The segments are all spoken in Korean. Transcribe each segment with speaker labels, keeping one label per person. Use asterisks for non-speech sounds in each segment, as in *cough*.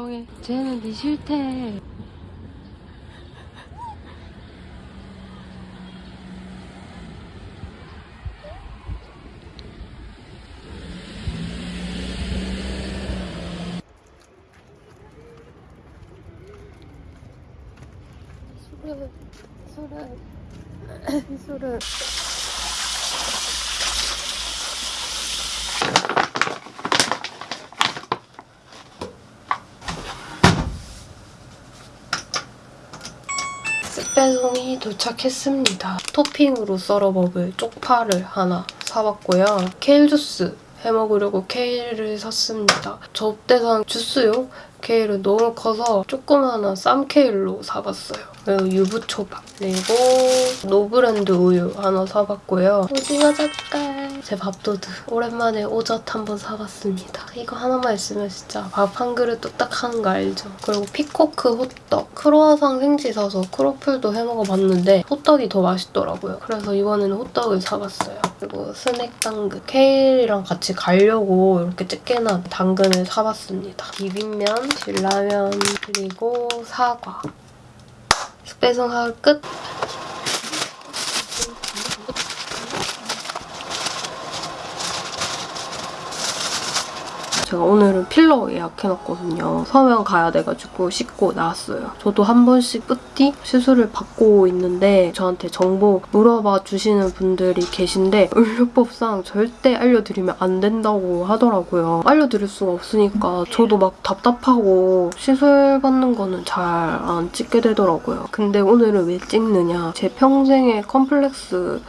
Speaker 1: 진정해. 쟤는 네 싫대 소라 소라 소라 쓱배송이 도착했습니다. 토핑으로 썰어 먹을 쪽파를 하나 사봤고요. 케일 주스 해먹으려고 케일을 샀습니다. 접때 산 주스용 케일은 너무 커서 조그마한 쌈케일로 사봤어요. 그리고 유부초밥 그리고 노브랜드 우유 하나 사봤고요. 오징어 젓갈 제 밥도둑 오랜만에 오젓 한번 사봤습니다. 이거 하나만 있으면 진짜 밥 한 그릇 뚝딱 하는 거 알죠? 그리고 피코크 호떡 크로아상 생지 사서 크로플도 해먹어봤는데 호떡이 더 맛있더라고요. 그래서 이번에는 호떡을 사봤어요. 그리고 스낵 당근 케일이랑 같이 가려고 이렇게 집게나 당근을 사봤습니다. 비빔면, 진라면, 그리고 사과 배송하울 끝! 제가 오늘은 필러 예약해놨거든요. 서면 가야 돼가지고 씻고 나왔어요. 저도 한 번씩 뿌띠 시술을 받고 있는데 저한테 정보 물어봐 주시는 분들이 계신데 의료법상 절대 알려드리면 안 된다고 하더라고요. 알려드릴 수가 없으니까 저도 막 답답하고 시술 받는 거는 잘 안 찍게 되더라고요. 근데 오늘은 왜 찍느냐 제 평생의 컴플렉스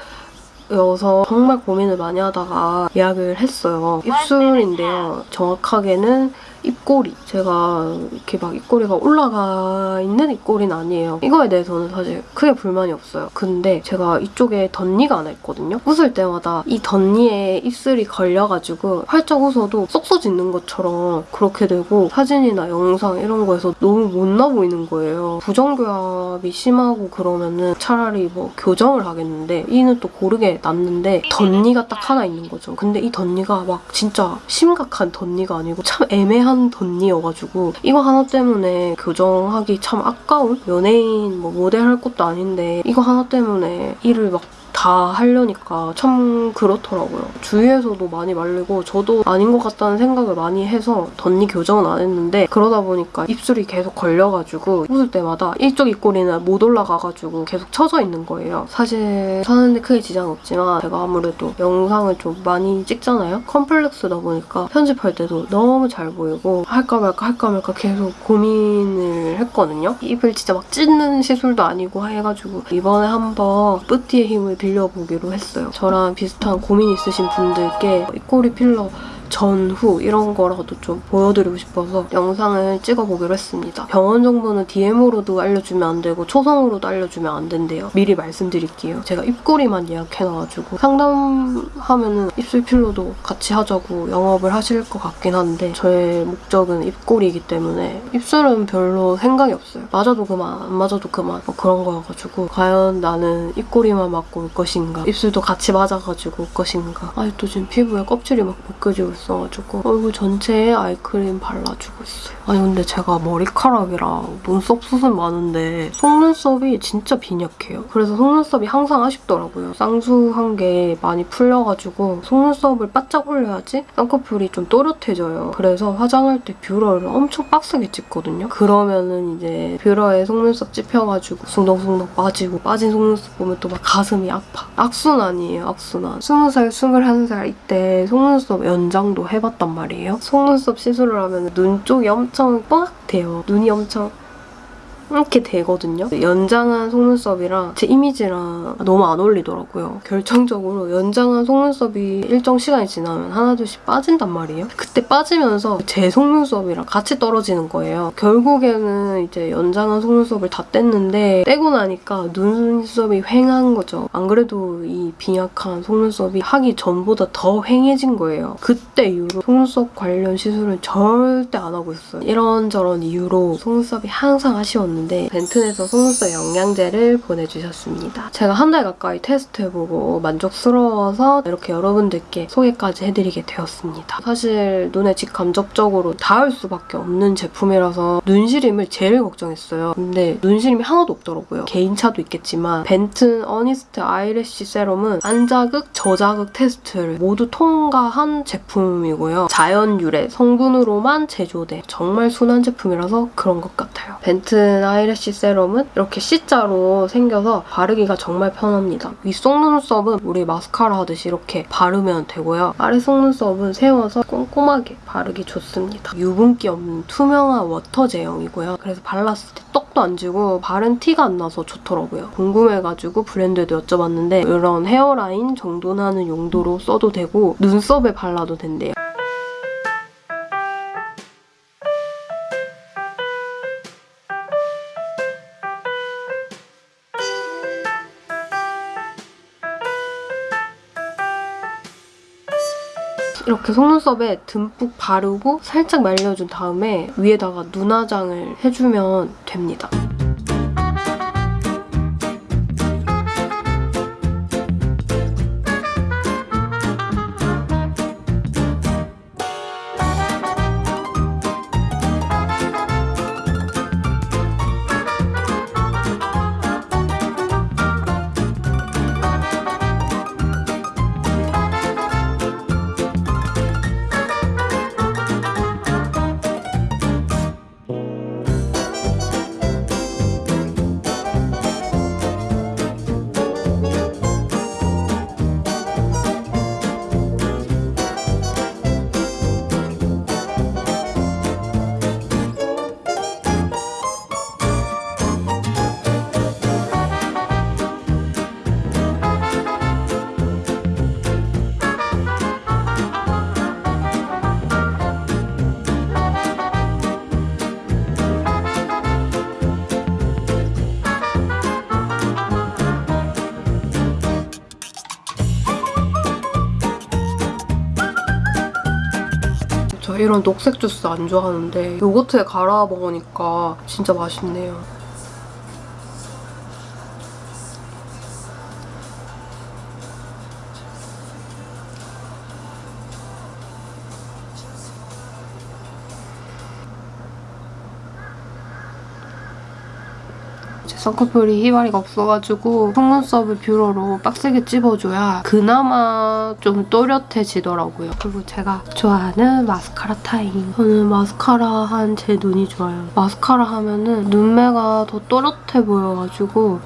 Speaker 1: 여서 정말 고민을 많이 하다가 예약을 했어요. 입술인데요. 정확하게는 입꼬리. 제가 이렇게 막 입꼬리가 올라가 있는 입꼬리는 아니에요. 이거에 대해서는 사실 크게 불만이 없어요. 근데 제가 이쪽에 덧니가 하나 있거든요. 웃을 때마다 이 덧니에 입술이 걸려가지고 활짝 웃어도 쏙 쏟짓는 것처럼 그렇게 되고 사진이나 영상 이런 거에서 너무 못나 보이는 거예요. 부정교합이 심하고 그러면은 차라리 뭐 교정을 하겠는데 이는 또 고르게 났는데 덧니가 딱 하나 있는 거죠. 근데 이 덧니가 막 진짜 심각한 덧니가 아니고 참 애매한 덧니여가지고 이거 하나 때문에 교정하기 참 아까운? 연예인 뭐 모델 할 것도 아닌데 이거 하나 때문에 일을 막 다 하려니까 참 그렇더라고요. 주위에서도 많이 말리고 저도 아닌 것 같다는 생각을 많이 해서 덧니 교정은 안 했는데 그러다 보니까 입술이 계속 걸려가지고 웃을 때마다 이쪽 입꼬리는 못 올라가가지고 계속 처져 있는 거예요. 사실 사는데 크게 지장은 없지만 제가 아무래도 영상을 좀 많이 찍잖아요? 컴플렉스다 보니까 편집할 때도 너무 잘 보이고 할까 말까 할까 말까 계속 고민을 했거든요. 입을 진짜 막 찢는 시술도 아니고 해가지고 이번에 한번 뿌띠의 힘을 빌려보기로 했어요. 저랑 비슷한 고민 있으신 분들께 입꼬리 필러 전후 이런 거라도 좀 보여드리고 싶어서 영상을 찍어보기로 했습니다. 병원 정보는 DM으로도 알려주면 안 되고 초성으로도 알려주면 안 된대요. 미리 말씀드릴게요. 제가 입꼬리만 예약해놔가지고 상담하면 은 입술 필러도 같이 하자고 영업을 하실 것 같긴 한데 저의 목적은 입꼬리이기 때문에 입술은 별로 생각이 없어요. 맞아도 그만, 안 맞아도 그만 뭐 그런 거여가지고 과연 나는 입꼬리만 맞고 올 것인가 입술도 같이 맞아가지고 올 것인가 아직도 지금 피부에 껍질이 막 벗겨지고 있어 가지고 얼굴 전체에 아이크림 발라주고 있어요. 아니 근데 제가 머리카락이랑 눈썹 수순 많은데 속눈썹이 진짜 빈약해요. 그래서 속눈썹이 항상 아쉽더라고요. 쌍수한 게 많이 풀려가지고 속눈썹을 바짝 올려야지 쌍꺼풀이 좀 또렷해져요. 그래서 화장할 때 뷰러를 엄청 빡세게 찍거든요. 그러면은 이제 뷰러에 속눈썹 찝혀가지고 숭덩숭덩 빠지고 빠진 속눈썹 보면 또 막 가슴이 아파. 악순환이에요, 악순환. 20살, 21살 이때 속눈썹 연장 도 해봤단 말이에요. 속눈썹 시술을 하면 눈 쪽이 엄청 뽀얗대요. 눈이 엄청 이렇게 되거든요. 연장한 속눈썹이랑 제 이미지랑 너무 안 어울리더라고요. 결정적으로 연장한 속눈썹이 일정 시간이 지나면 하나둘씩 빠진단 말이에요. 그때 빠지면서 제 속눈썹이랑 같이 떨어지는 거예요. 결국에는 이제 연장한 속눈썹을 다 뗐는데 떼고 나니까 눈썹이 휑한 거죠. 안 그래도 이 빈약한 속눈썹이 하기 전보다 더 휑해진 거예요. 그때 이후로 속눈썹 관련 시술은 절대 안 하고 있어요. 이런저런 이유로 속눈썹이 항상 아쉬웠는데 벤튼에서 속눈썹 영양제를 보내주셨습니다. 제가 한 달 가까이 테스트해보고 만족스러워서 이렇게 여러분들께 소개까지 해드리게 되었습니다. 사실 눈에 직접적으로 닿을 수밖에 없는 제품이라서 눈시림을 제일 걱정했어요. 근데 눈시림이 하나도 없더라고요. 개인차도 있겠지만 벤튼 어니스트 아이래쉬 세럼은 안자극, 저자극 테스트를 모두 통과한 제품이고요. 자연 유래 성분으로만 제조된 정말 순한 제품이라서 그런 것 같아요. 벤튼 아이래쉬 세럼은 이렇게 C자로 생겨서 바르기가 정말 편합니다. 위 속눈썹은 우리 마스카라 하듯이 이렇게 바르면 되고요. 아래 속 눈썹은 세워서 꼼꼼하게 바르기 좋습니다. 유분기 없는 투명한 워터 제형이고요. 그래서 발랐을 때 떡도 안 지고 바른 티가 안 나서 좋더라고요. 궁금해가지고 브랜드에도 여쭤봤는데 이런 헤어라인 정돈하는 용도로 써도 되고 눈썹에 발라도 된대요. 이렇게 속눈썹에 듬뿍 바르고 살짝 말려준 다음에 위에다가 눈화장을 해주면 됩니다. 이런 녹색 주스 안 좋아하는데 요거트에 갈아 먹으니까 진짜 맛있네요. 쌍꺼풀이 히마리가 없어가지고 속눈썹을 뷰러로 빡세게 찝어줘야 그나마 좀 또렷해지더라고요. 그리고 제가 좋아하는 마스카라 타임. 저는 마스카라 한 제 눈이 좋아요. 마스카라 하면은 눈매가 더 또렷해 보여가지고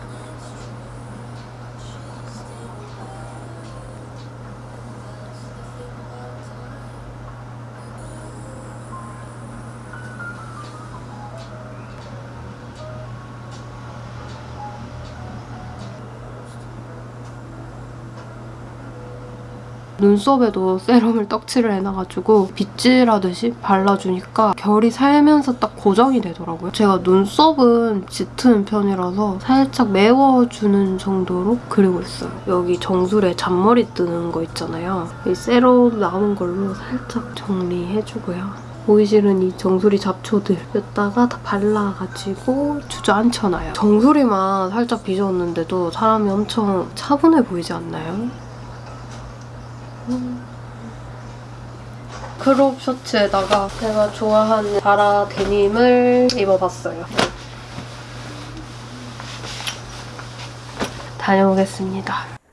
Speaker 1: 눈썹에도 세럼을 떡칠을 해놔가지고 빗질하듯이 발라주니까 결이 살면서 딱 고정이 되더라고요. 제가 눈썹은 짙은 편이라서 살짝 메워주는 정도로 그리고 있어요. 여기 정수리에 잔머리 뜨는 거 있잖아요. 이 세럼 남은 걸로 살짝 정리해주고요. 싫은 이 정수리 잡초들 여기다가 다 발라가지고 주저앉혀놔요. 정수리만 살짝 빚었는데도 사람이 엄청 차분해 보이지 않나요? 크롭 셔츠에다가 제가 좋아하는 자라 데님을 입어봤어요. 다녀오겠습니다.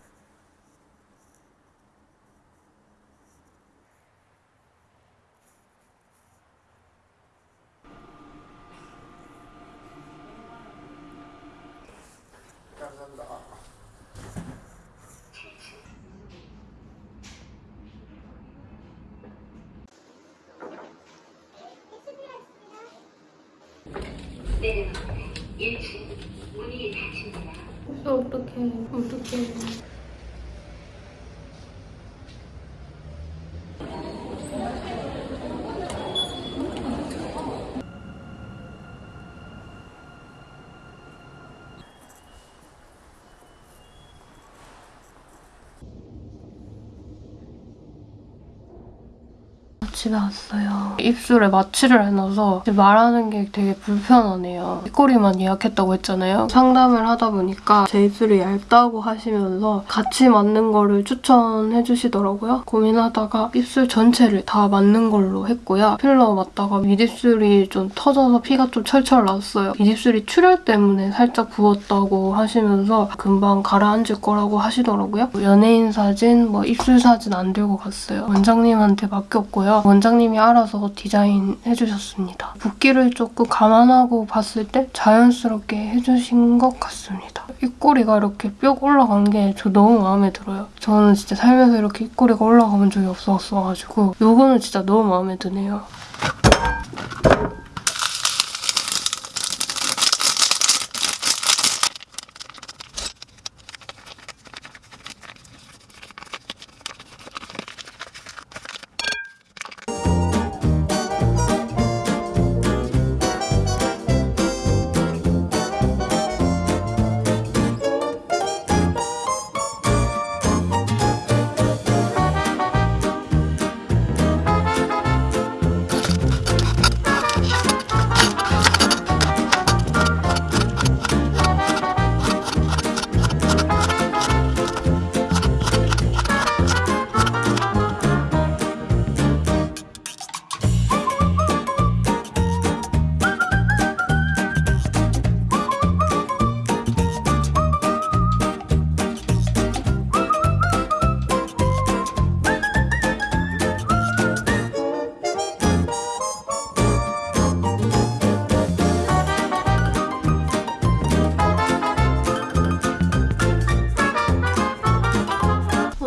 Speaker 1: 집에 왔어요. 입술에 마취를 해놔서 말하는 게 되게 불편하네요. 입꼬리만 예약했다고 했잖아요. 상담을 하다 보니까 제 입술이 얇다고 하시면서 같이 맞는 거를 추천해 주시더라고요. 고민하다가 입술 전체를 다 맞는 걸로 했고요. 필러 맞다가 윗입술이 좀 터져서 피가 좀 철철 났어요. 윗입술이 출혈 때문에 살짝 부었다고 하시면서 금방 가라앉을 거라고 하시더라고요. 연예인 사진, 뭐 입술 사진 안 들고 갔어요. 원장님한테 맡겼고요. 원 장님이 알아서 디자인 해 주셨습니다. 붓기를 조금 감안하고 봤을 때 자연스럽게 해주신 것 같습니다. 입꼬리가 이렇게 뿅 올라간 게 저 너무 마음에 들어요. 저는 진짜 살면서 이렇게 입꼬리가 올라가본 적이 없었어가지고 이거는 진짜 너무 마음에 드네요.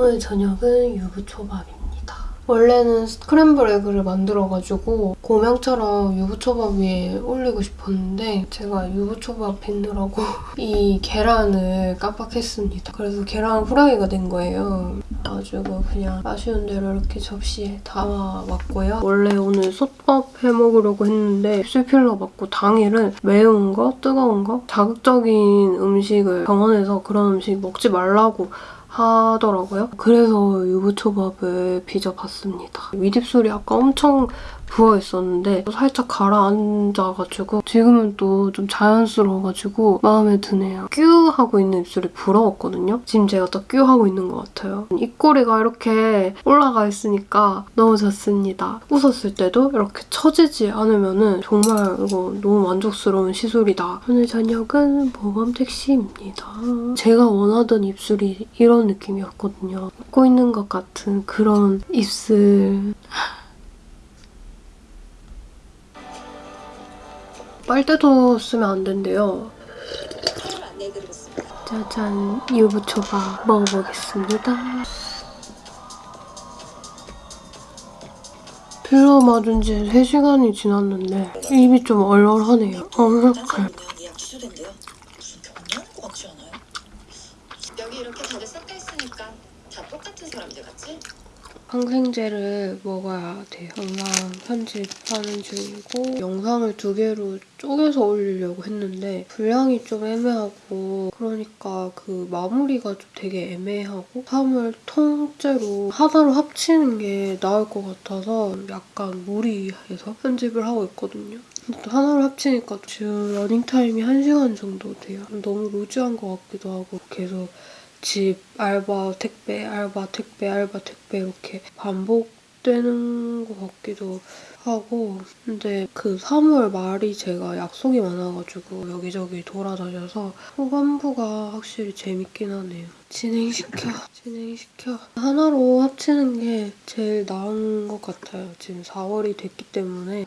Speaker 1: 오늘 저녁은 유부초밥입니다. 원래는 스크램블 에그를 만들어가지고 고명처럼 유부초밥 위에 올리고 싶었는데 제가 유부초밥 빚느라고 *laughs* 이 계란을 깜빡했습니다. 그래서 계란 후라이가 된 거예요. 가지고 그냥 아쉬운 대로 이렇게 접시에 담아왔고요. 원래 오늘 솥밥 해먹으려고 했는데 입술 필러 맞고 당일은 매운 거, 뜨거운 거, 자극적인 음식을 병원에서 그런 음식 먹지 말라고 하더라고요. 그래서 유부초밥을 빚어봤습니다. 윗입술이 아까 엄청 부어있었는데 살짝 가라앉아가지고 지금은 또 좀 자연스러워가지고 마음에 드네요. 뀨 하고 있는 입술이 부러웠거든요. 지금 제가 딱뀨 하고 있는 것 같아요. 입꼬리가 이렇게 올라가 있으니까 너무 좋습니다. 웃었을 때도 이렇게 처지지 않으면 정말 이거 너무 만족스러운 시술이다. 오늘 저녁은 모범 택시입니다. 제가 원하던 입술이 이런 느낌이었거든요. 웃고 있는 것 같은 그런 입술. 빨대도 쓰면 안 된대요. 짜잔, 유부초밥 먹어보겠습니다. 필러 맞은 지 3시간이 지났는데 입이 좀 얼얼하네요. 어,
Speaker 2: 같지 않아요? 여기 이렇게 다들 섞여 있으니까 다 똑같은 사람들 같지?
Speaker 1: 항생제를 먹어야 돼요. 영상 편집하는 중이고 영상을 두 개로 쪼개서 올리려고 했는데 분량이 좀 애매하고 그러니까 그 마무리가 좀 되게 애매하고 3을 통째로 하나로 합치는 게 나을 것 같아서 약간 무리해서 편집을 하고 있거든요. 또 하나로 합치니까 지금 러닝타임이 1시간 정도 돼요. 너무 루즈한 것 같기도 하고 계속 집, 알바, 택배, 알바, 택배, 알바, 택배 이렇게 반복되는 것 같기도 하고 근데 그 3월 말이 제가 약속이 많아가지고 여기저기 돌아다녀서 후반부가 확실히 재밌긴 하네요. 진행시켜, 진행시켜. 하나로 합치는 게 제일 나은 것 같아요. 지금 4월이 됐기 때문에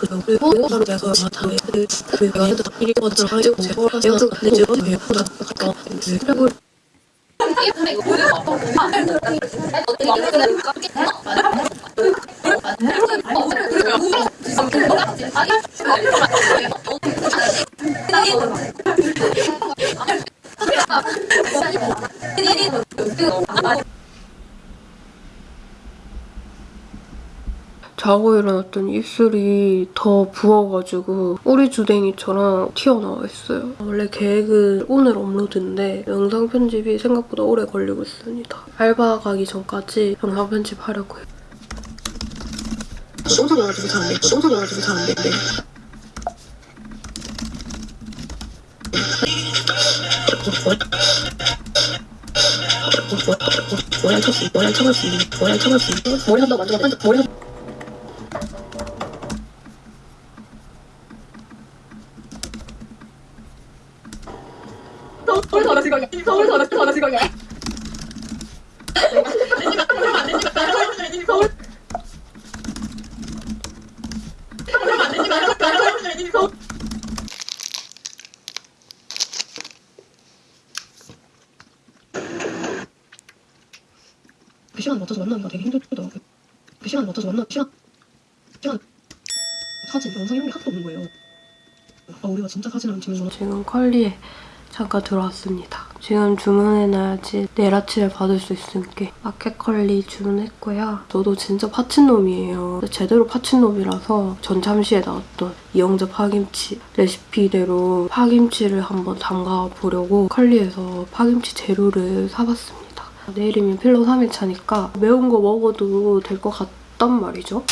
Speaker 3: 그리고 이거 바로 돼서 다음에 그 그리고 얘도 이게 먼저 가지고 제가 제가 근데 제가 왜 보다 가까 그리고
Speaker 1: 자고 일어났더니 입술이 더 부어가지고 꼬리 주댕이처럼 튀어나와 있어요. 원래 계획은 오늘 업로드인데 영상 편집이 생각보다 오래 걸리고 있습니다. 알바 가기 전까지 영상 편집하려고요.
Speaker 3: 똥소리 나가지고 돼. 똥소리 나가지고 안 쳤어. 머리 안 쳐갈 수 있는. 머리 안 쳐갈 수 있는. 머리 한다 만져봐. 반짝 머리 한.
Speaker 4: 서울 전화 지각이야. 서울 전화 전화 지각이야. 서울
Speaker 3: 그 시간 맞춰서 만나기가 되게 힘들더라고요. 그 시간 맞춰서 만나 시간 시간 사진 영상 이런 게 하나도 없는 거예요. 아 우리가 진짜 사진을 안 찍는구나.
Speaker 1: 지금 컬리에 잠깐 들어왔습니다. 지금 주문해놔야지 내일 아침에 받을 수 있으니까 마켓 컬리 주문했고요. 저도 진짜 파친놈이에요. 제대로 파친놈이라서 전참시에 나왔던 이영재 파김치 레시피대로 파김치를 한번 담가보려고 컬리에서 파김치 재료를 사봤습니다. 내일이면 필러 3일 차니까 매운 거 먹어도 될 것 같단 말이죠.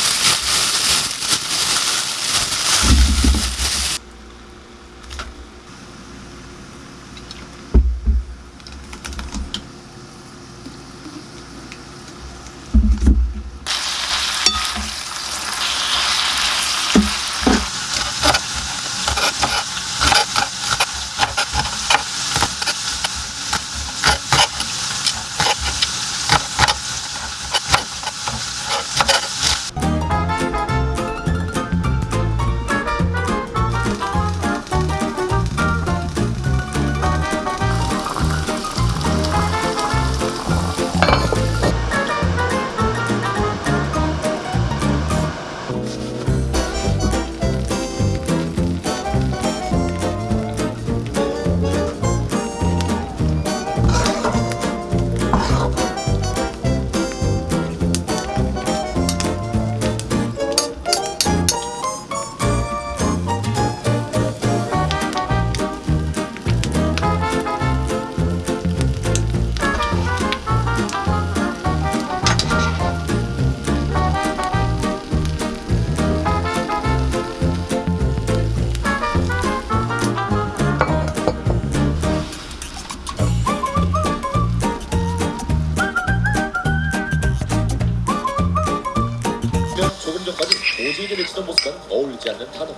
Speaker 5: 도저히 내치던 모습과는 어울리지 않는 단어.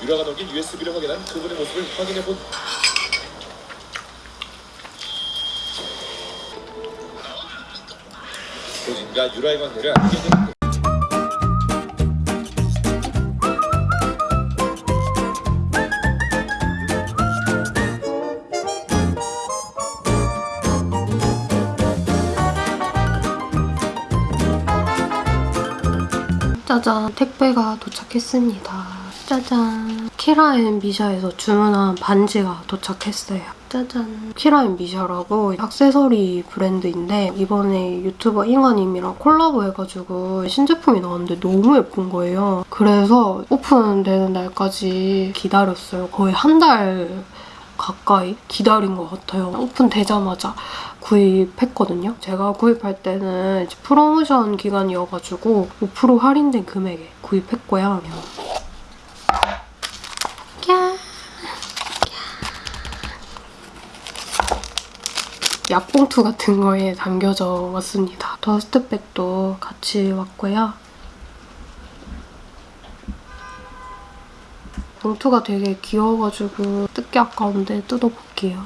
Speaker 5: 유라가 넘긴 USB를 확인한 그분의 모습을 확인해본 도진과 유라의 관계를 알게 되는
Speaker 1: 짜잔 택배가 도착했습니다. 짜잔 키라앤 미샤에서 주문한 반지가 도착했어요. 짜잔 키라앤 미샤라고 액세서리 브랜드인데 이번에 유튜버 잉어님이랑 콜라보 해가지고 신제품이 나왔는데 너무 예쁜 거예요. 그래서 오픈되는 날까지 기다렸어요. 거의 한 달 가까이 기다린 것 같아요. 오픈되자마자 구입했거든요. 제가 구입할 때는 프로모션 기간이어가지고 5% 할인된 금액에 구입했고요. 야. 약봉투 같은 거에 담겨져 왔습니다. 더스트백도 같이 왔고요. 봉투가 되게 귀여워가지고 뜯기 아까운데 뜯어볼게요.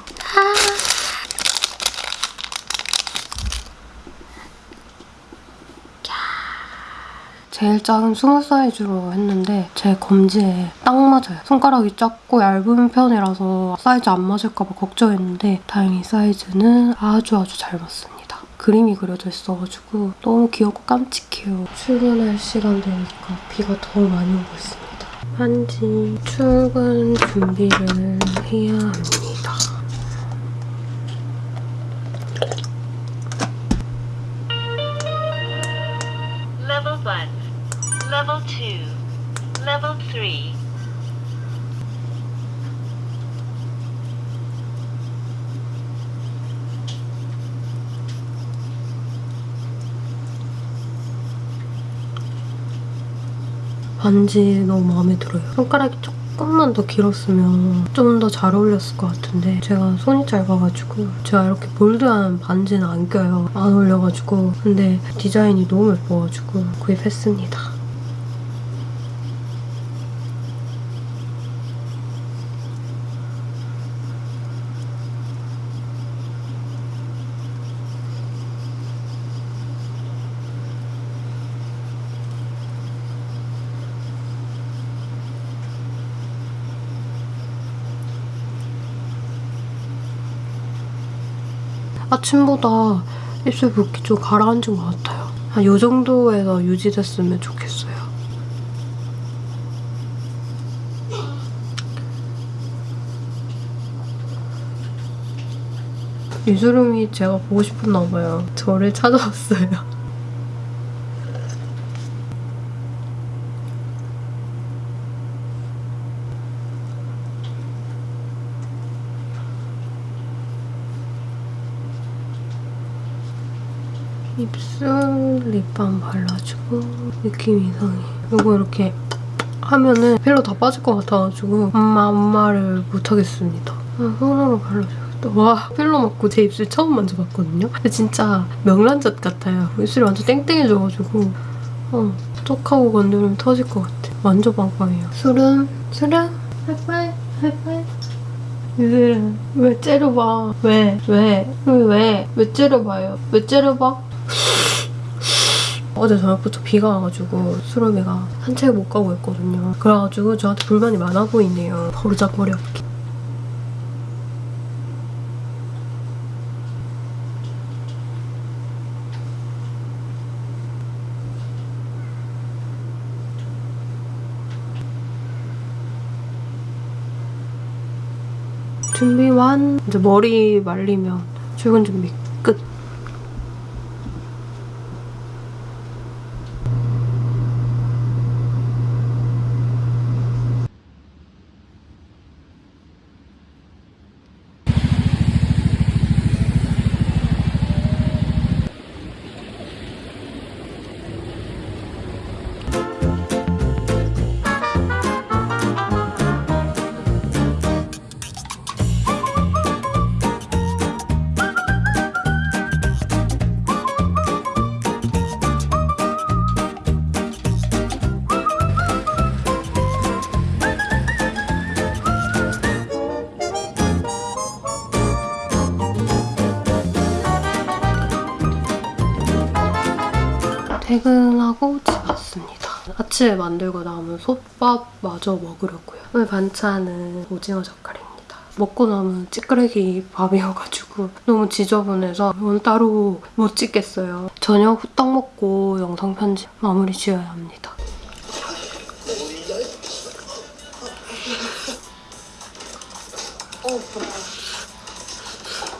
Speaker 1: 제일 작은 small 사이즈로 했는데 제 검지에 딱 맞아요. 손가락이 작고 얇은 편이라서 사이즈 안 맞을까 봐 걱정했는데 다행히 사이즈는 아주 아주 잘 맞습니다. 그림이 그려져 있어가지고 너무 귀엽고 깜찍해요. 출근할 시간 되니까 비가 더 많이 오고 있습니다. 반지 출근 준비를 해야 합니다. 반지 너무 마음에 들어요. 손가락이 조금만 더 길었으면 좀 더 잘 어울렸을 것 같은데 제가 손이 짧아가지고 제가 이렇게 볼드한 반지는 안 껴요. 안 어울려가지고 근데 디자인이 너무 예뻐가지고 구입했습니다. 아침보다 입술 붓기 좀 가라앉은 것 같아요. 한 이 정도에서 유지됐으면 좋겠어요. 유주름이 제가 보고 싶었나 봐요. 저를 찾아왔어요. 입술 립밤 발라주고 느낌 이상해. 이거 이렇게 하면은 필러 다 빠질 것 같아가지고 엄마 엄마를 못하겠습니다. 아, 손으로 발라줘야겠다. 와 필러 맞고 제 입술 처음 만져봤거든요. 근데 진짜 명란젓 같아요. 입술이 완전 땡땡해져가지고 어, 톡하고 건드리면 터질 것 같아. 완전 빵빵해요. 수름 수름 하이파이 하이파이 유슬은 왜 째려봐 왜? 왜? 왜? 왜? 왜 째려봐요? 왜 째려봐? 어제 저녁부터 비가 와가지고 수름이가 산책 못 가고 있거든요. 그래가지고 저한테 불만이 많아 보이네요. 버르장머리 없게. 준비 완. 이제 머리 말리면 출근 준비 끝. 퇴근하고 집 왔습니다. 아침에 만들고 남은 솥밥 마저 먹으려고요. 오늘 반찬은 오징어 젓갈입니다. 먹고 남은 찌끄레기 밥이어가지고 너무 지저분해서 오늘 따로 못 찍겠어요. 저녁 후딱 먹고 영상 편집 마무리 지어야 합니다.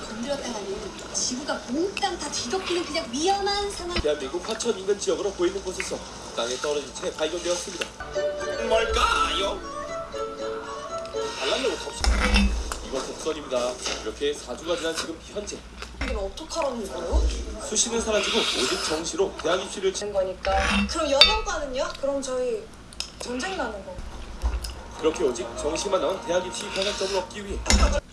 Speaker 6: 건드렸다가는 지구가 뒤덮이는 그냥 위험한 상황.
Speaker 5: 대한민국 하천 인근 지역으로 보이는 곳에서 땅에 떨어진 채 발견되었습니다. 뭘까요? 알람을 봅시다. 이건 독선입니다. 이렇게 4주가 지난 지금 현재
Speaker 2: 이걸 어떡하라는 거예요?
Speaker 5: 수시는 사라지고 오직 정시로 대학 입시를 치...
Speaker 2: 된 거니까. 그럼 연영과는요? 그럼 저희 전쟁 나는 거.
Speaker 5: 그렇게 오직 정시만 남은 대학 입시 편향점을 얻기 위해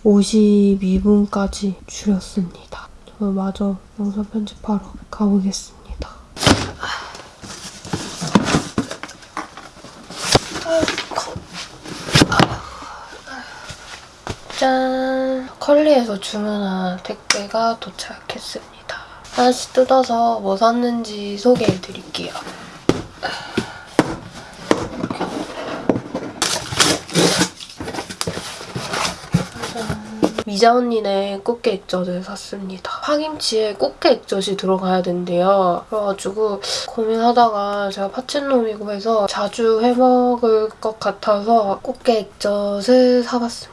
Speaker 1: 52분까지 줄였습니다. 저 마저 영상 편집하러 가보겠습니다. 짠! 컬리에서 주문한 택배가 도착했습니다. 하나씩 뜯어서 뭐 샀는지 소개해드릴게요. 미자 언니네 꽃게 액젓을 샀습니다. 파김치에 꽃게 액젓이 들어가야 된대요. 그래가지고 고민하다가 제가 파친놈이고 해서 자주 해먹을 것 같아서 꽃게 액젓을 사봤습니다.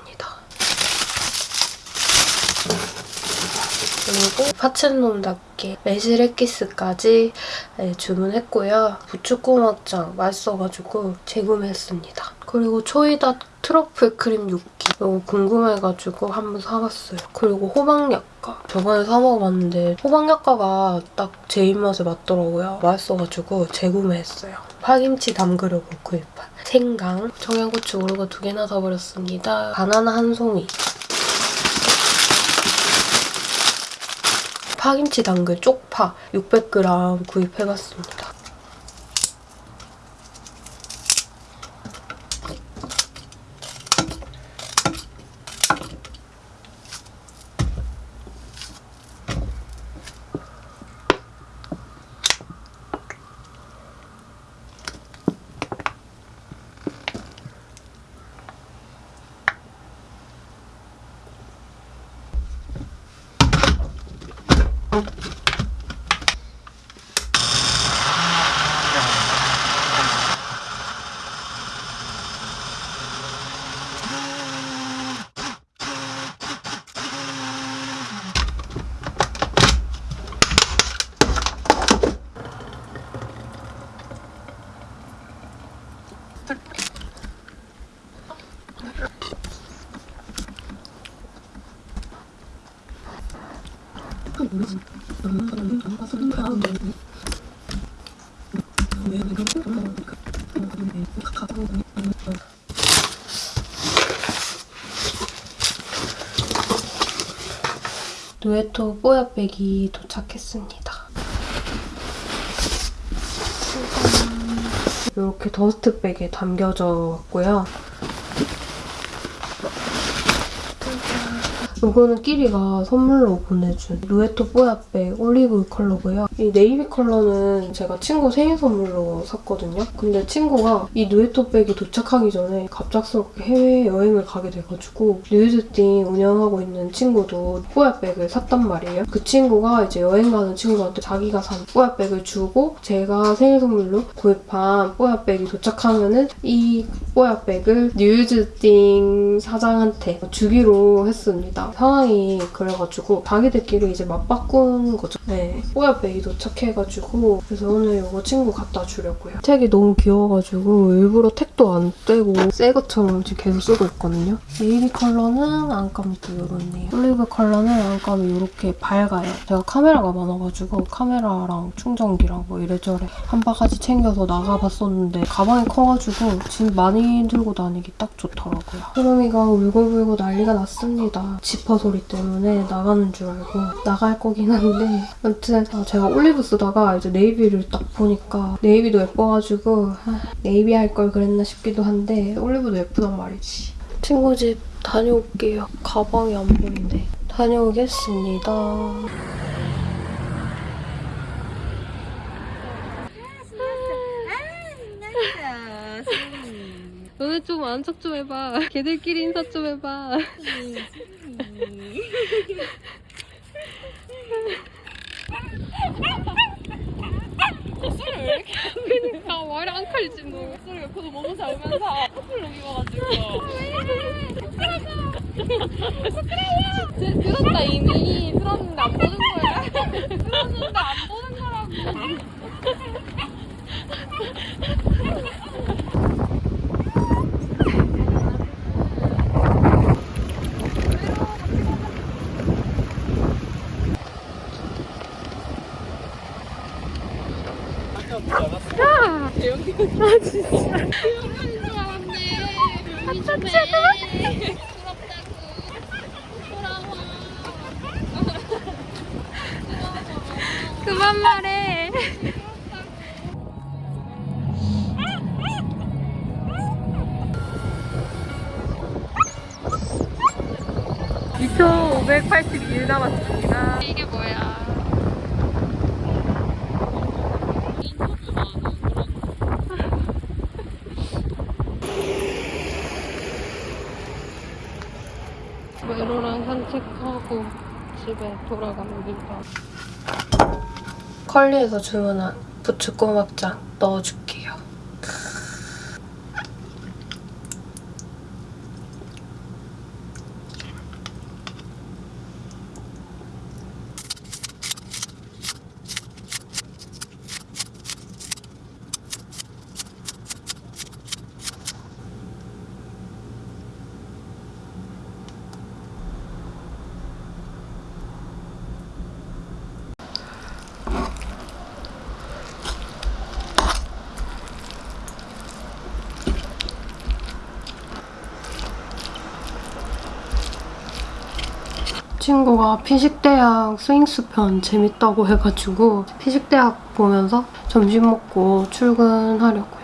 Speaker 1: 그리고 파친놈답게 매실액기스까지 네, 주문했고요. 부추꼬막장 맛있어가지고 재구매했습니다. 그리고 초이다 트러플 크림 육기 이거 궁금해가지고 한번 사봤어요. 그리고 호박약과 저번에 사 먹어봤는데 호박약과가 딱 제 입맛에 맞더라고요. 맛있어가지고 재구매했어요. 파김치 담그려고 구입한 생강, 청양고추 오르고 두 개나 사버렸습니다. 바나나 한 송이 파김치 담글 쪽파 600g 구입해봤습니다. 누에토 뽀야백이 도착했습니다. 이렇게 dust bag에 담겨져 왔고요. 이거는 끼리가 선물로 보내준 누에토 뽀야백 올리브 컬러고요. 이 네이비 컬러는 제가 친구 생일 선물로 샀 거든요. 근데 친구가 이 누에토 백이 도착하기 전에 갑작스럽게 해외여행을 가게 돼가지고 뉴즈띵 운영하고 있는 친구도 뽀야백을 샀단 말이에요. 그 친구가 이제 여행 가는 친구한테 자기가 산 뽀야백을 주고 제가 생일 선물로 구입한 뽀야백이 도착하면은 이 뽀야백을 뉴즈띵 사장한테 주기로 했습니다. 상황이 그래가지고 자기들끼리 이제 맞바꾼 거죠. 네. 뽀야백이 도착해가지고 그래서 오늘 이거 친구 갖다 주려고요. tag이 너무 귀여워가지고 일부러 tag도 안 떼고 새 것처럼 지금 계속 쓰고 있거든요. 네이비 컬러는 안감이 또 이렇네요. 올리브 컬러는 안감이 이렇게 밝아요. 제가 카메라가 많아가지고 카메라랑 충전기랑 뭐 이래저래 한 바가지 챙겨서 나가봤었는데 가방이 커가지고 짐 많이 들고 다니기 딱 좋더라고요. 흐름이가 울고불고 난리가 났습니다. 지퍼 소리 때문에 나가는 줄 알고 나갈 거긴 한데 아무튼 아, 제가 올리브 쓰다가 이제 navy를 딱 보니까 navy도 예뻐 가지고 아, 네이비 할 걸 그랬나 싶기도 한데 올리브도 예쁘단 말이지. 친구 집 다녀올게요. 가방이 안 보이네. 다녀오겠습니다. 너네 좀 안착 좀 해봐. 걔들끼리 인사 좀 해봐. *laughs* 그니까 말이 안 칼지 뭐.
Speaker 4: 목소리 옆에서 너무 잘면서 커플 룩 입어가지고. 들- 들었다 이미. 들었는데 안 보는 거야? 들었는데 안 보는 거라고 돌아갑니다.
Speaker 1: 컬리에서 주문한 부추 꼬막장 넣어줄게요. 피식대학 스윙스 편 재밌다고 해가지고 피식대학 보면서 점심 먹고 출근하려고요.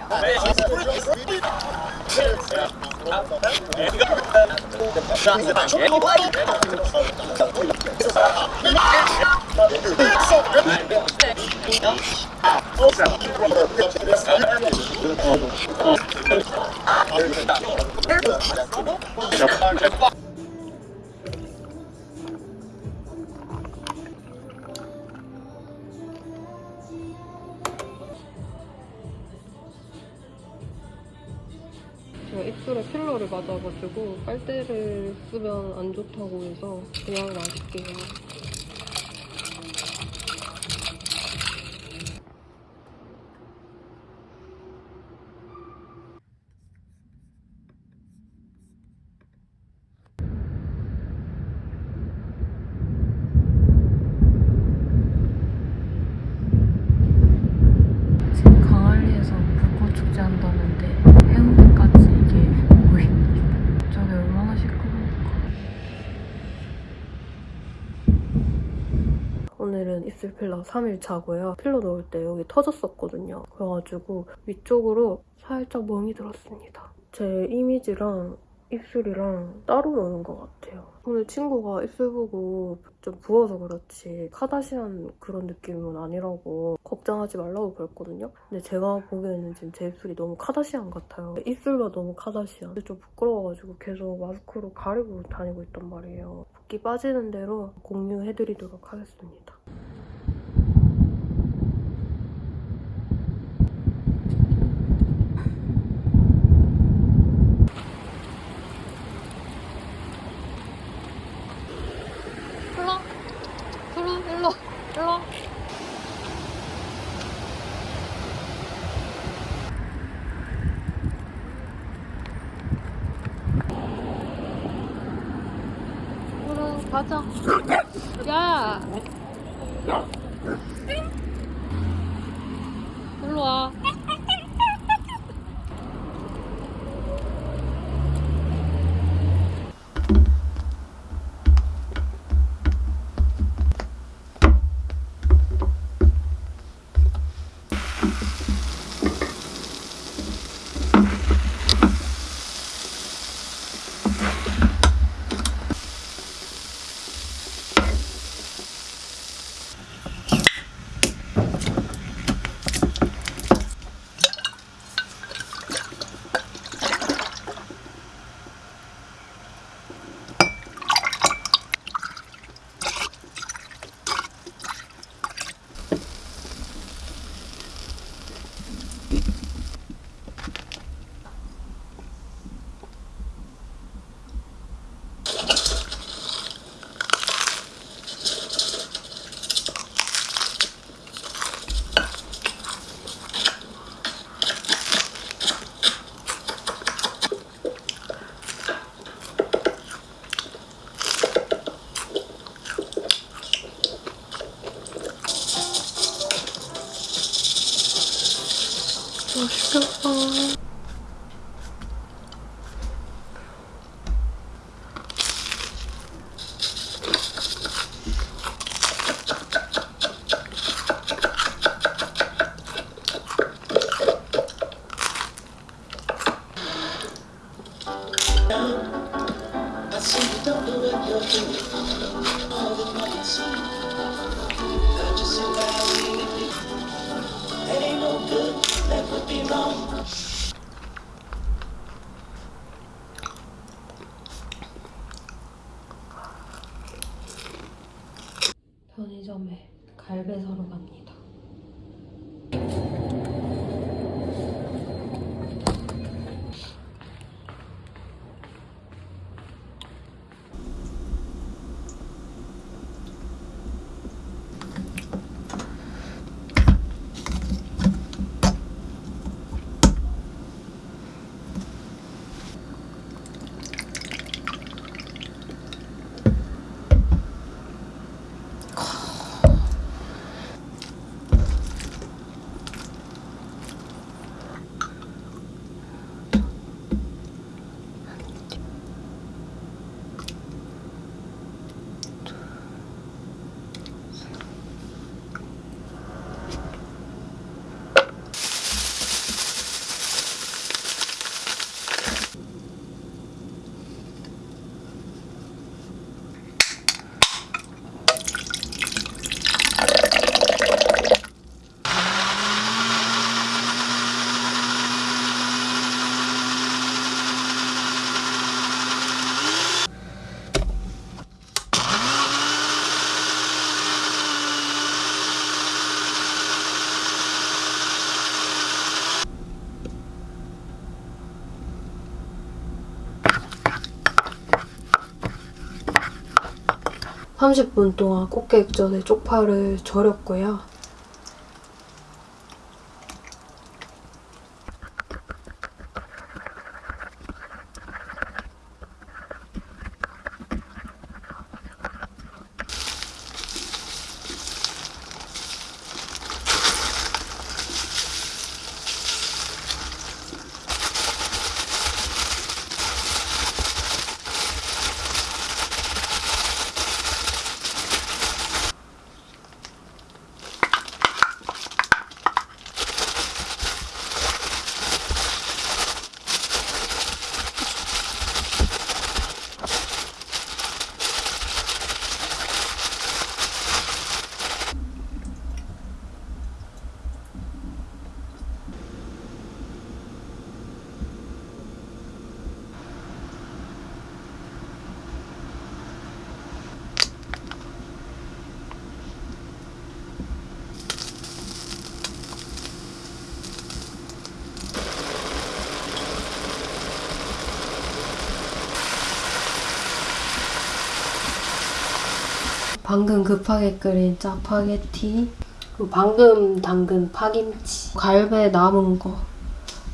Speaker 1: 맞아가지고 빨대를 쓰면 안 좋다고 해서 그냥 마실게요. 지금 강한리에서 불꽃 축제 한다는데 해운대까지 이게 보입니다. 저게 얼마나 시끄러울까. 오늘은 입술 필러 3일차고요. 필러 넣을 때 여기 터졌었거든요. 그래가지고 위쪽으로 살짝 멍이 들었습니다. 제 이미지랑 입술이랑 따로 노는 것 같아요. 오늘 친구가 입술 보고 좀 부어서 그렇지 카다시안 그런 느낌은 아니라고 걱정하지 말라고 그랬거든요. 근데 제가 보기에는 지금 제 입술이 너무 카다시안 같아요. 입술만 너무 카다시안. 좀 부끄러워가지고 계속 마스크로 가리고 다니고 있단 말이에요. 붓기 빠지는 대로 공유해드리도록 하겠습니다. 30분 동안 꽃게 액젓에 쪽파를 절였고요. 방금 급하게 끓인 짜파게티 그리고 방금 담근 파김치 갈배 남은 거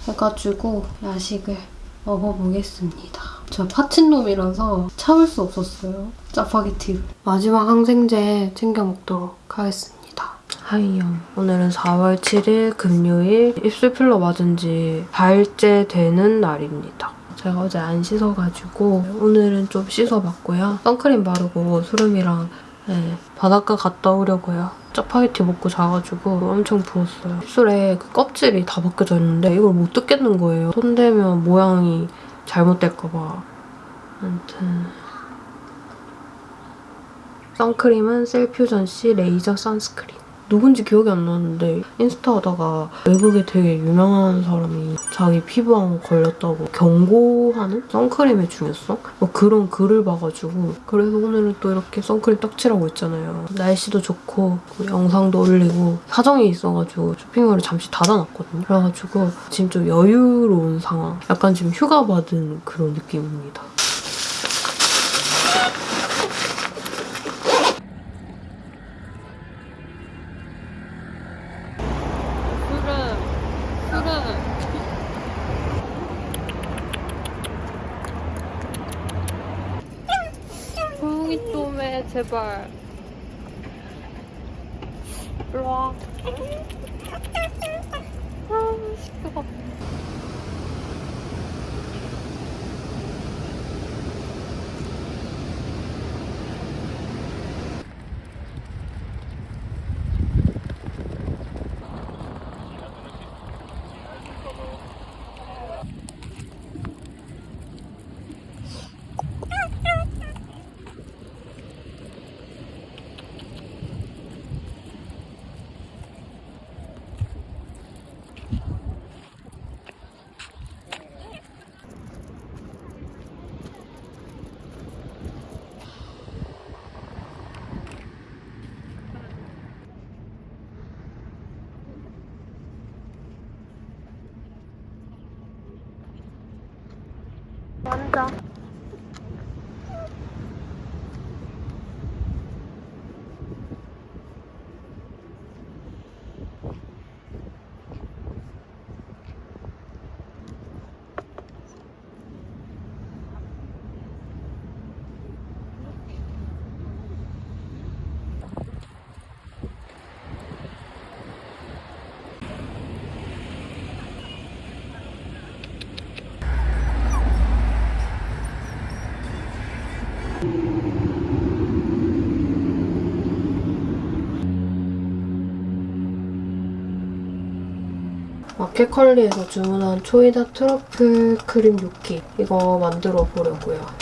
Speaker 1: 해가지고 야식을 먹어보겠습니다. 저 파친놈이라서 참을 수 없었어요. 짜파게티를. 마지막 항생제 챙겨 먹도록 하겠습니다. 하이영. 오늘은 4월 7일 금요일 입술 필러 맞은 지 4일째 되는 날입니다. 제가 어제 안 씻어가지고 오늘은 좀 씻어봤고요. 선크림 바르고 수름이랑 네, 바닷가 갔다 오려고요. 짜파게티 먹고 자가지고 엄청 부었어요. 입술에 그 껍질이 다 벗겨져 있는데 이걸 못 뜯겠는 거예요. 손대면 모양이 잘못될까봐. 아무튼 선크림은 셀퓨전씨 레이저 선스크린. 누군지 기억이 안 나는데 인스타 하다가 외국에 되게 유명한 사람이 자기 피부암 걸렸다고 경고하는 선크림의 중요성? 뭐 그런 글을 봐가지고 그래서 오늘은 또 이렇게 선크림 딱 칠하고 있잖아요. 날씨도 좋고 그 영상도 올리고 사정이 있어가지고 쇼핑몰을 잠시 닫아놨거든요. 그래가지고 지금 좀 여유로운 상황. 약간 지금 휴가 받은 그런 느낌입니다.
Speaker 4: 술은 술은 조용히 좀 해 제발 일로와 아 시끄러 앉아
Speaker 1: 마켓컬리에서 주문한 초이다 트러플 크림 요키 이거 만들어 보려고요.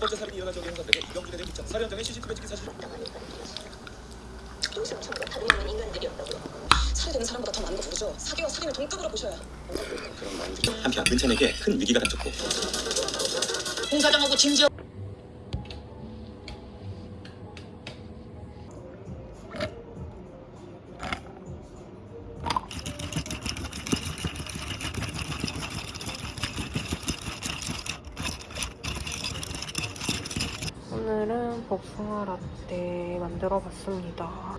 Speaker 5: 번째 살인이 일어난 적의 형사들에게 이병준에 대한 입장 살해 현장에 CCTV 찍힌 사실
Speaker 2: 동 다른 있는 인간들이었다고요. 살해되는 사람보다 더 많은 거 모르죠. 사기와 살인을 동급으로 보셔야.
Speaker 5: 그런 마인드 한편 은찬에게 큰 위기가 닥쳤고
Speaker 2: 홍 사장하고 진지어
Speaker 1: 오늘은 복숭아 라떼 만들어 봤습니다.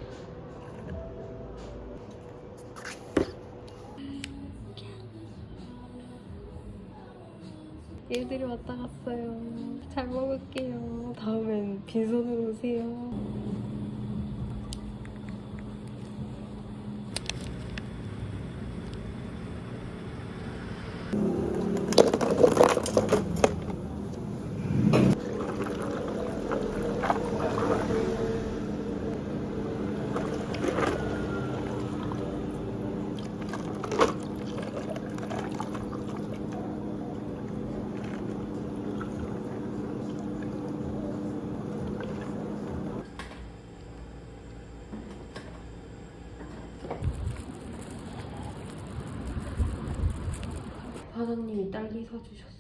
Speaker 1: 얘들이 왔다 갔어요. 잘 먹을게요. 다음엔 빈손으로 오세요. 딸기 사주셨어요.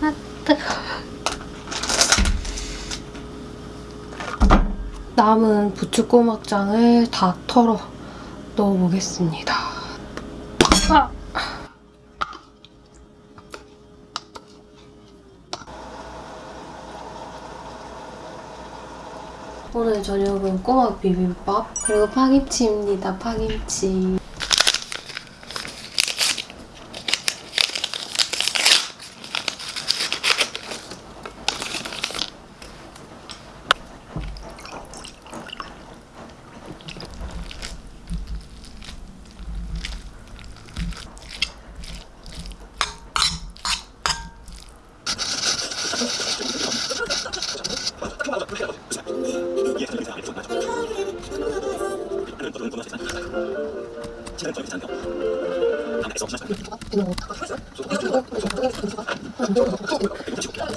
Speaker 1: 아, 뜨거워. 남은 부추꼬막장을 다 털어 넣어보겠습니다. 저녁은 꼬막 비빔밥 그리고 파김치입니다. 파김치.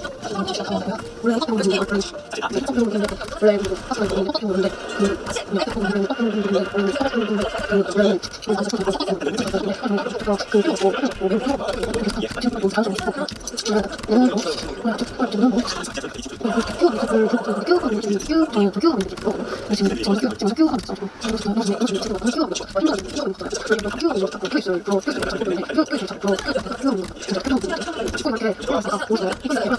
Speaker 1: 私は。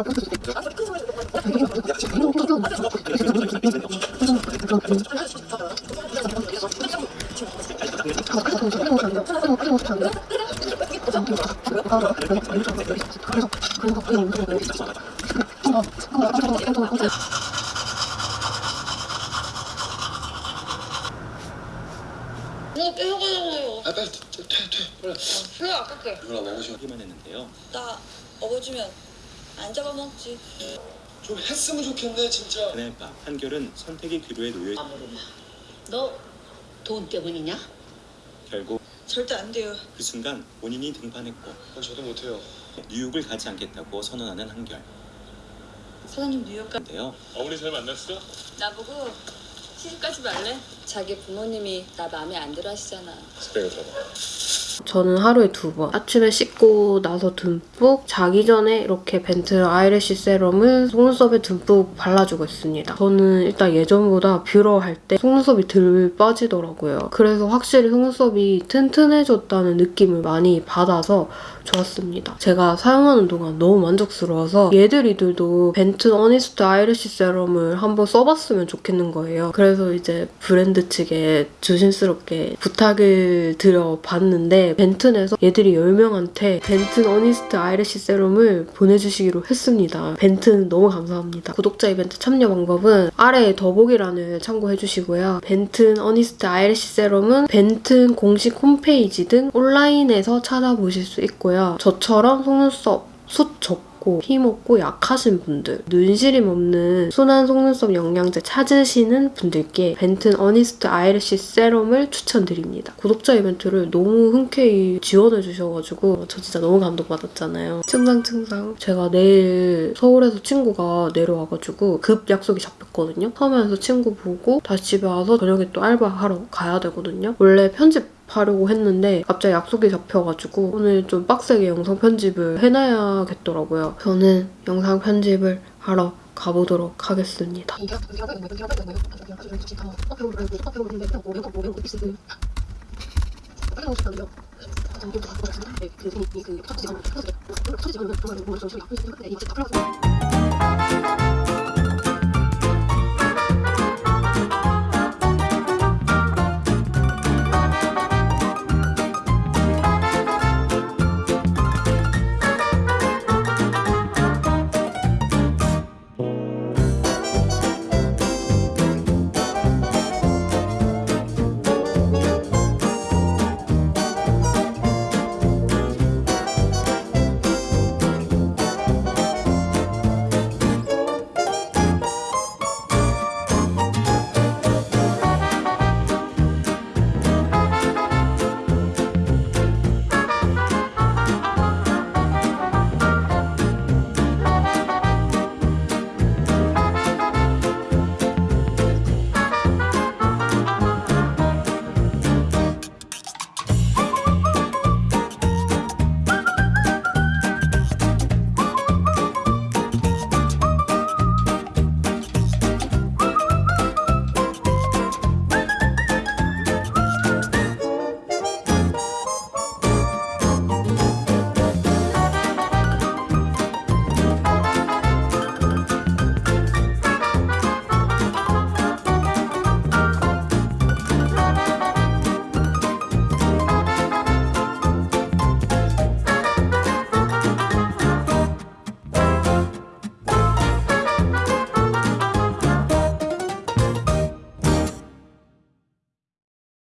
Speaker 2: 뭐 빼먹으려고요.
Speaker 5: 아 빨리 퇴퇴퇴 빨리
Speaker 2: 그래 아깝게.
Speaker 5: 이거랑 먹으시기만 했는데요
Speaker 2: 나 업어주면 안 잡아먹지.
Speaker 5: 좀 했으면 좋겠네 진짜
Speaker 7: 그날 밤 한결은 선택의 기로에 놓여
Speaker 6: 너돈 때문이냐?
Speaker 7: 결국
Speaker 2: 절대 안 돼요.
Speaker 7: 그 순간 본인이 등판했고
Speaker 5: 그건 저도 못해요
Speaker 7: 뉴욕을 가지 않겠다고 선언하는 한결.
Speaker 2: 사장님 뉴욕 가.
Speaker 7: 인데요.
Speaker 5: 어머니 잘 만났어?
Speaker 2: 나보고 시집가지 말래? 자기 부모님이 나 마음에 안 들어 하시잖아.
Speaker 5: 스펙을
Speaker 1: 저는 하루에 두 번. 아침에 씻고 나서 듬뿍 자기 전에 이렇게 벤튼 eyelash serum을 속눈썹에 듬뿍 발라주고 있습니다. 저는 일단 예전보다 뷰러 할 때 속눈썹이 덜 빠지더라고요. 그래서 확실히 속눈썹이 튼튼해졌다는 느낌을 많이 받아서 좋았습니다. 제가 사용하는 동안 너무 만족스러워서 얘들이들도 벤튼 honest eyelash serum을 한번 써봤으면 좋겠는 거예요. 그래서 이제 브랜드 측에 조심스럽게 부탁을 드려봤는데 벤튼에서 얘들이 10명한테 벤튼 honest eyelash serum을 보내주시기로 했습니다. 벤튼 너무 감사합니다. 구독자 이벤트 참여 방법은 아래에 더보기란을 참고해주시고요. 벤튼 honest eyelash serum은 벤튼 공식 홈페이지 등 온라인에서 찾아보실 수 있고요. 저처럼 속눈썹 숱 적고 힘 없고 약하신 분들, 눈시림 없는 순한 속눈썹 영양제 찾으시는 분들께 벤튼 honest eyelash serum을 추천드립니다. 구독자 이벤트를 너무 흔쾌히 지원해주셔가지고 저 진짜 너무 감동받았잖아요. 충성충성. 제가 내일 서울에서 친구가 내려와가지고 급 약속이 잡혔거든요. 서면에서 친구 보고 다시 집에 와서 저녁에 또 알바하러 가야 되거든요. 원래 편집 하려고 했는데 갑자기 약속이 잡혀가지고 오늘 좀 빡세게 영상 편집을 해놔야겠더라고요. 저는 영상 편집을 하러 가보도록 하겠습니다.
Speaker 3: 그